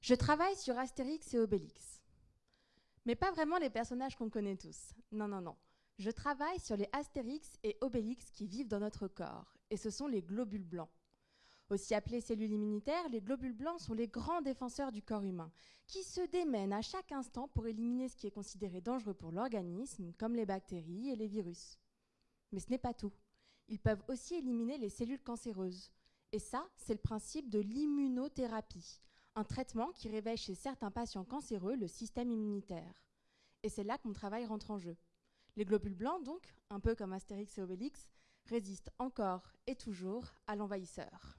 Je travaille sur Astérix et Obélix. Mais pas vraiment les personnages qu'on connaît tous. Non, non, non. Je travaille sur les Astérix et Obélix qui vivent dans notre corps, et ce sont les globules blancs. Aussi appelés cellules immunitaires, les globules blancs sont les grands défenseurs du corps humain, qui se démènent à chaque instant pour éliminer ce qui est considéré dangereux pour l'organisme, comme les bactéries et les virus. Mais ce n'est pas tout. Ils peuvent aussi éliminer les cellules cancéreuses. Et ça, c'est le principe de l'immunothérapie, un traitement qui réveille chez certains patients cancéreux le système immunitaire. Et c'est là que mon travail rentre en jeu. Les globules blancs, donc, un peu comme Astérix et Obélix, résistent encore et toujours à l'envahisseur.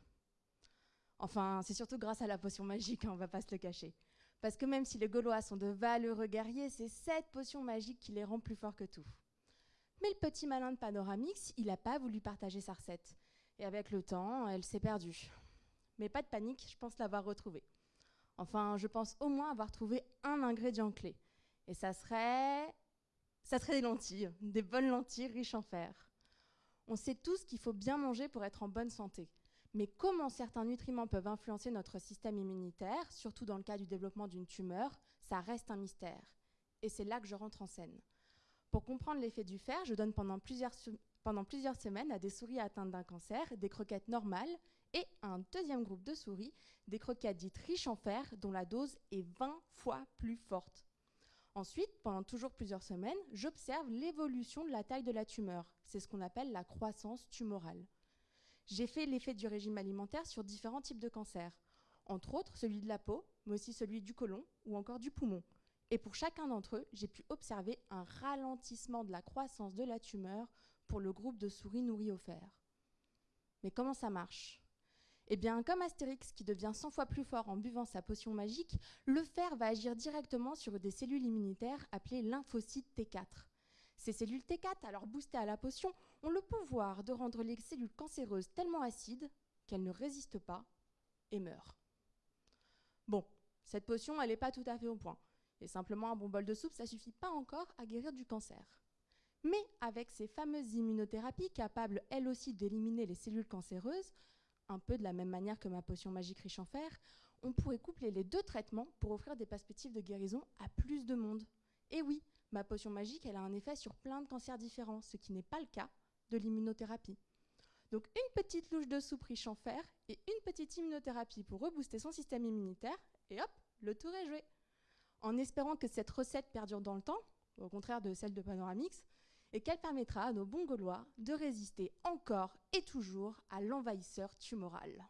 Enfin, c'est surtout grâce à la potion magique, hein, on va pas se le cacher. Parce que même si les Gaulois sont de valeureux guerriers, c'est cette potion magique qui les rend plus forts que tout. Mais le petit malin de Panoramix, il n'a pas voulu partager sa recette. Et avec le temps, elle s'est perdue. Mais pas de panique, je pense l'avoir retrouvée. Enfin, je pense au moins avoir trouvé un ingrédient clé. Et ça serait. Ça serait des lentilles, des bonnes lentilles riches en fer. On sait tous qu'il faut bien manger pour être en bonne santé. Mais comment certains nutriments peuvent influencer notre système immunitaire, surtout dans le cas du développement d'une tumeur, ça reste un mystère. Et c'est là que je rentre en scène. Pour comprendre l'effet du fer, je donne pendant plusieurs, pendant plusieurs semaines à des souris atteintes d'un cancer des croquettes normales et un deuxième groupe de souris des croquettes dites riches en fer dont la dose est 20 fois plus forte. Ensuite, pendant toujours plusieurs semaines, j'observe l'évolution de la taille de la tumeur. C'est ce qu'on appelle la croissance tumorale. J'ai fait l'effet du régime alimentaire sur différents types de cancers, entre autres celui de la peau, mais aussi celui du côlon ou encore du poumon. Et pour chacun d'entre eux, j'ai pu observer un ralentissement de la croissance de la tumeur pour le groupe de souris nourries au fer. Mais comment ça marche? Eh bien, comme Astérix qui devient 100 fois plus fort en buvant sa potion magique, le fer va agir directement sur des cellules immunitaires appelées lymphocytes T4. Ces cellules T4, alors boostées à la potion, ont le pouvoir de rendre les cellules cancéreuses tellement acides qu'elles ne résistent pas et meurent. Bon, cette potion, elle n'est pas tout à fait au point. Et simplement un bon bol de soupe, ça suffit pas encore à guérir du cancer. Mais avec ces fameuses immunothérapies capables elles aussi d'éliminer les cellules cancéreuses, un peu de la même manière que ma potion magique riche en fer, on pourrait coupler les deux traitements pour offrir des perspectives de guérison à plus de monde. Et oui, ma potion magique, elle a un effet sur plein de cancers différents, ce qui n'est pas le cas de l'immunothérapie. Donc une petite louche de soupe riche en fer et une petite immunothérapie pour rebooster son système immunitaire, et hop, le tour est joué en espérant que cette recette perdure dans le temps, au contraire de celle de Panoramix, et qu'elle permettra à nos bons Gaulois de résister encore et toujours à l'envahisseur tumoral.